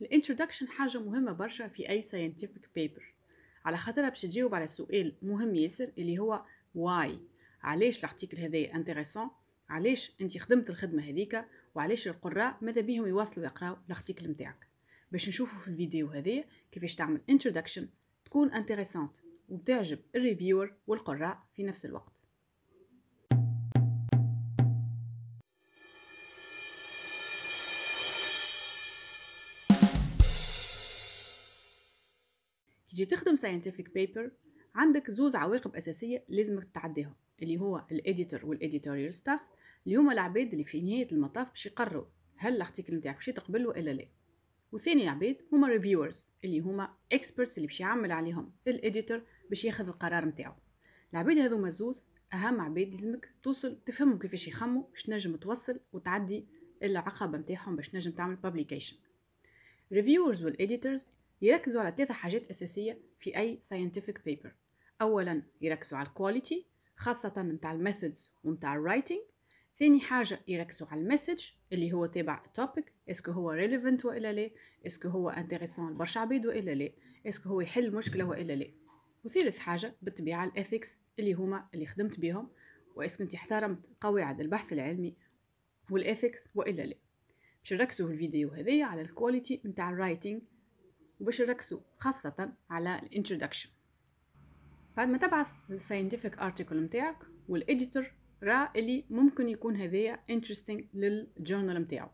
ال introduction حاجة مهمة برشا في أي scientific paper. على خاطرها باش تجاوب على سؤال مهم ياسر اللي هو why. علاش ال article هذايا intéressant علاش أنت خدمت الخدمة هذيك؟ وعلاش القراء ماذا بيهم يواصلوا يقراو ال article نتاعك باش نشوفوا في الفيديو هذايا كيفاش تعمل introduction تكون intéressante وتعجب ال reviewer والقراء في نفس الوقت. تجي تخدم scientific paper عندك زوز عواقب أساسية لازمك تتعديهم اللي هو ال editor وال editorial staff اللي هما العباد اللي في نهاية المطاف باش يقرروا هل ال article نتاعك باش يتقبل ولا لا. وثاني عباد هما reviewers اللي هما experts اللي باش يعمل عليهم ال editor باش ياخذ القرار نتاعو. العباد هذوما زوز أهم عباد لازمك توصل تفهموا كيفاش يخموا باش تنجم توصل وتعدي العقبة نتاعهم باش تنجم تعمل publication. reviewers وال editors يركزوا على ثلاثة حاجات أساسية في أي scientific paper. أولا يركزوا على ال quality خاصة متاع ال methods ومتاع ال writing ثاني حاجة يركزوا على ال message اللي هو تابع ال topic est-ce que هو relevant وإلا لا est-ce que هو intéressant لبرشا عباد وإلا لا est-ce que هو يحل مشكلة وإلا لا. وثالث حاجة بالطبيعة ال ethics اللي هما اللي خدمت بهم و est-ce que أنت احترمت قواعد البحث العلمي وال ethics وإلا لا. باش نركزوا في الفيديو هذايا على ال quality نتاع ال writing وباش نركزوا خاصة على ال introduction بعد ما تبعث ال scientific article نتاعك وال editor راه اللي ممكن يكون هذايا interesting لل journal نتاعو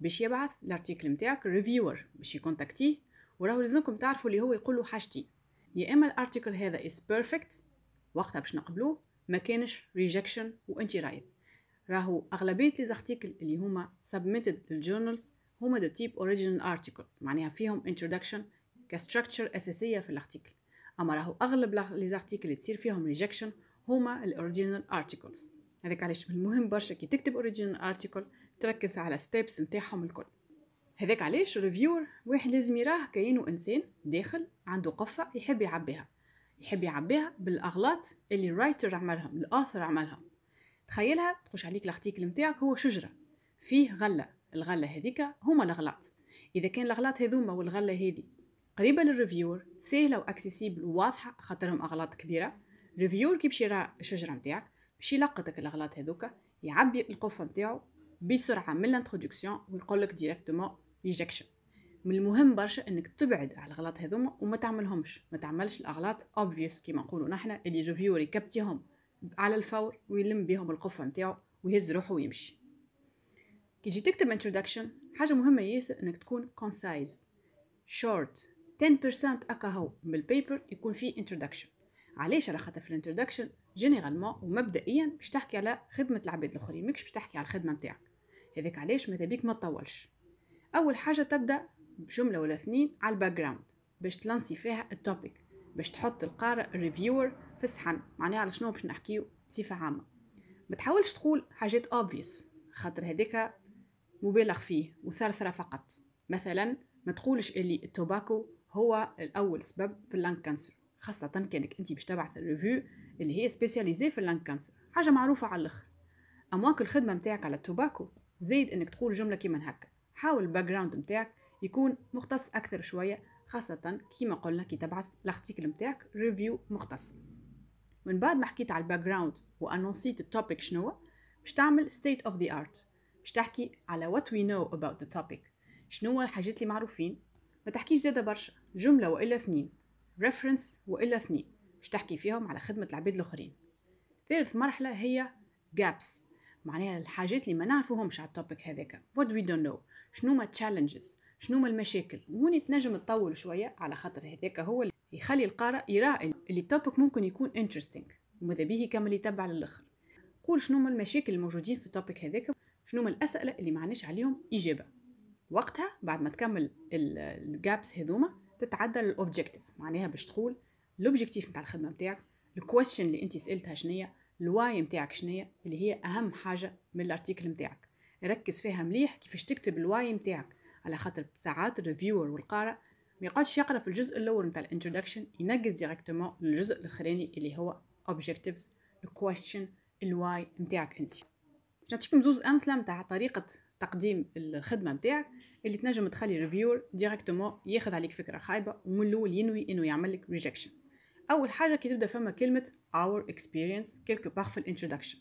باش يبعث ال article نتاعك reviewer باش يكونتاكتيه وراهو لازمكم تعرفوا اللي هو يقول له حاجتين. يا إما ال article هذا is perfect وقتها باش نقبلوه ما كانش rejection وانت رايد راهو أغلبية les اللي هما submitted لل journals هما de type original articles معناها فيهم introduction ك structure أساسية في ال article أما راهو أغلب les articles اللي تصير فيهم rejection هما ال original articles هذاك علاش من المهم برشا كي تكتب original article تركز على steps نتاعهم الكل. هذاك علاش reviewer واحد لازم يراه كاينو إنسان داخل عنده قفة يحب يعبيها. يحب يعبيها بالأغلاط اللي ال writer عملهم ال author عملهم. تخيلها تخش عليك ال article نتاعك هو شجرة فيه غلة. الغلة هذيك هما الأغلاط. إذا كان الأغلاط هذوما والغلة هذي قريبة لل reviewer سهله و accessible وواضحة خاطرهم أغلاط كبيرة reviewer كي باش يرى الشجرة نتاعك باش يلقطك الأغلاط هذوكا يعبي القفة نتاعو بسرعة من ال introduction ويقول لك directement rejection من المهم برشا إنك تبعد على الأغلاط هذوما وما تعملهمش. ما تعملش الأغلاط obvious كيما نقولوا نحنا اللي reviewer يكبتيهم على الفور ويلم بهم القفة نتاعو ويهز روحه ويمشي. كي تجي تكتب introduction حاجة مهمة ياسر إنك تكون concise. Short 10% اكا هو من ال paper يكون فيه introduction. علاش على خاطر في ال introduction généralement ومبدئيا باش تحكي على خدمة العباد الآخرين ماكش باش تحكي على الخدمة نتاعك هذاك علاش ماذا بيك ما تطولش. أول حاجة تبدأ بجملة ولا اثنين على ال background باش تلانسي فيها ال topic باش تحط القارئ ال reviewer في الصحن معناها على شنو باش نحكيو؟ بصفة عامة. ما تحاولش تقول حاجات obvious خاطر هذاك مبالغ فيه وثرثرة فقط. مثلا ما تقولش اللي ال tobacco هو الأول سبب في ال lung cancer خاصة كانك انت باش تبعث ال revue اللي هي spécialisée في ال lung cancer. حاجة معروفة على الآخر. أمواك الخدمة متاعك على ال tobacco زيد إنك تقول جملة كيما هكا. حاول ال background متاعك يكون مختص أكثر شوية خاصة كيما قلنا كي تبعث ال article متاعك revue مختص. من بعد ما حكيت على ال background وانونسيت ال topic شنو باش تعمل state of the art. باش تحكي على what we know about the topic. شنو الحاجات اللي معروفين؟ ما تحكيش زيادة برشا. جملة وإلا اثنين. Reference وإلا اثنين. باش تحكي فيهم على خدمة العباد الآخرين. ثالث مرحلة هي gaps. معناها الحاجات اللي ما نعرفوهمش على ال topic هذاك. What we don't know. شنو ما challenges شنو ما المشاكل؟ وهوني تنجم تطول شوية على خاطر هذاك هو اللي يخلي القارئ يرى اللي ال topic ممكن يكون interesting. وماذا به يكمل يتبع للآخر. قول شنو ما المشاكل الموجودين في ال topic هذاك. شنو ما الأسئلة اللي معناش عليهم إجابة. وقتها بعد ما تكمل ال gaps هذوما تتعدى لل objectif معناها باش تقول ال objectif نتاع الخدمة نتاعك ال question اللي أنت سألتها شنية ال why نتاعك شنية اللي هي أهم حاجة من ال article نتاعك ركز فيها مليح كيفاش تكتب ال why نتاعك على خاطر ساعات ال reviewer والقارئ ما يقعدش يقرأ في الجزء الأول نتاع ال introduction ينقز directement للجزء الأخراني اللي هو objectives ال question ال why نتاعك أنت. نعطيكم زوز أمثلة نتاع طريقة تقديم الخدمة نتاعك اللي تنجم تخلي reviewer directement ياخذ عليك فكرة خايبة ومن الأول ينوي إنه يعمل لك rejection أول حاجة كي تبدأ فما كلمة our experience quelque part في ال introduction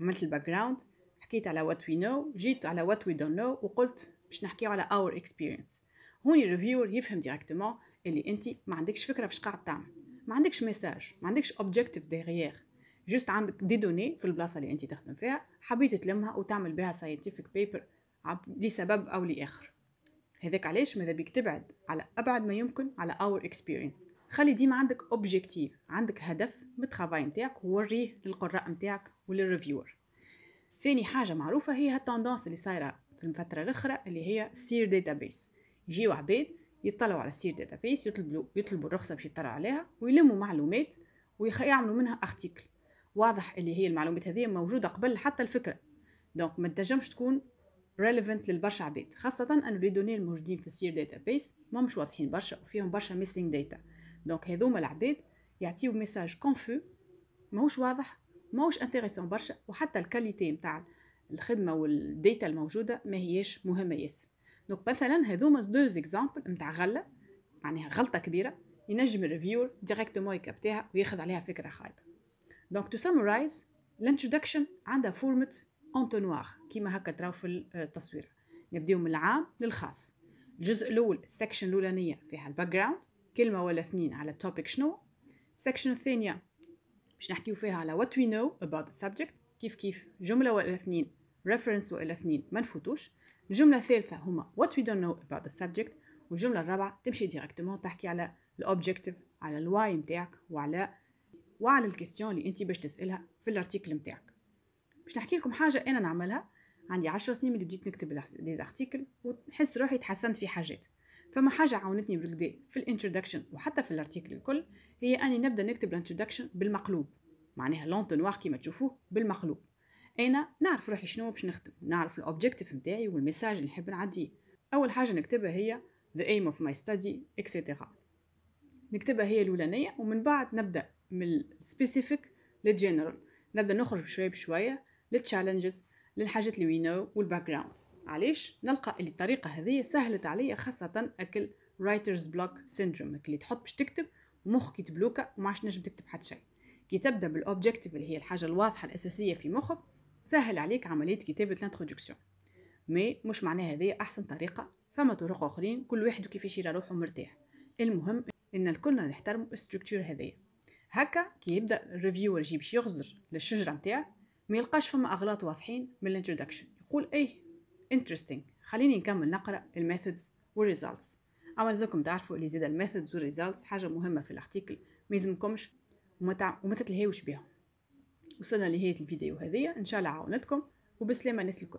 عملت ال background حكيت على what we know جيت على what we don't know وقلت باش نحكيو على our experience. هوني ال reviewer يفهم directement اللي انت ما عندكش فكرة فاش قاعد تعمل. ما عندكش message ما عندكش objectif derrière juste عندك des données في البلاصة اللي انت تخدم فيها حبيت تلمها وتعمل بها scientific paper لسبب أو لاخر هذاك علاش ماذا بيك تبعد؟ على أبعد ما يمكن على our experience خلي ديما عندك objectif عندك هدف من ال travail نتاعك ووريه للقراء نتاعك ولل reviewer ثاني حاجة معروفة هي ال tendance اللي صايرة في الفترة الأخرى اللي هي SEER database يجيو عباد يطلعوا على SEER database يطلبوا يطلبوا الرخصة باش يطلعوا عليها ويلموا معلومات ويعملوا منها article واضح اللي هي المعلومات هذه موجودة قبل حتى الفكرة. donc ما تنجمش تكون relevant للبرشا عباد خاصة أنه les données الموجودين في ال SEER database ما مش واضحين برشا وفيهم برشا missing data donc هذوما العباد يعطيو message confus ماهوش واضح ماهوش intéressant برشا وحتى ال qualité نتاع الخدمة وال data الموجودة ما هيش مهمة ياسر. donc مثلا هذوما deux exemples نتاع غلة معناها غلطة كبيرة ينجم ال reviewer directement يكابتيها وياخذ عليها فكرة خايبة donc to summarize ال introduction عندها forme d'entonnoir كيما هكا تراو في التصوير نبداو من العام للخاص الجزء الأول ال section الاولانيه فيها ال background كلمه ولا اثنين على ال topic شنو ال section الثانية باش نحكيو فيها على what we know about the كيف كيف جمله ولا اثنين reference ولا اثنين ما نفوتوش الجمله الثالثه هما what we don't know about the subject. والجمله الرابعه تمشي directement تحكي على ال objectif على ال why نتاعك وعلى وعلى ال question اللي انت باش تسألها في ال article نتاعك. باش نحكي لكم حاجة أنا نعملها عندي عشر سنين اللي بديت نكتب les articles ونحس روحي تحسنت في حاجات. فما حاجة عاونتني بالكدا في ال introduction وحتى في ال article الكل هي أني نبدأ نكتب ال introduction بالمقلوب. معناها l'entonnoir كيما تشوفوه بالمقلوب. أنا نعرف روحي شنو باش نخدم نعرف ال objectif نتاعي وال message اللي نحب نعديه. أول حاجة نكتبها هي the aim of my study etc نكتبها هي الأولانية ومن بعد نبدأ من ال specific لل general نبدأ نخرج شوية بشوية لل challenges للحاجات اللي we know وال background علاش؟ نلقى اللي الطريقة هذه سهلت عليا خاصة أكل writer's block syndrome اللي تحط باش تكتب ومخك يتبلوكا وما عادش نجم تكتب حتى شيء كي تبدأ بال objectif اللي هي الحاجة الواضحة الأساسية في مخك سهل عليك عملية كتابة ال introduction. mais مش معناها هذه أحسن طريقة فما طرق أخرين كل واحد كيفاش يرى روحه مرتاح. المهم إن الكل نحترموا ال structure هذيا هكا كي يبدأ ال reviewer يجي باش يغزر للشجرة نتاعك ما يلقاش فما أغلاط واضحين من ال introduction يقول إيه interesting. خليني نكمل نقرأ ال methods وال results أما لازمكم تعرفوا اللي زاد ال methods وال results حاجة مهمة في ال article ما يلزمكمش وما وما تتلهيوش بهم وصلنا لنهاية الفيديو هذه. إن شاء الله عاونتكم وبسلامة الناس الكل.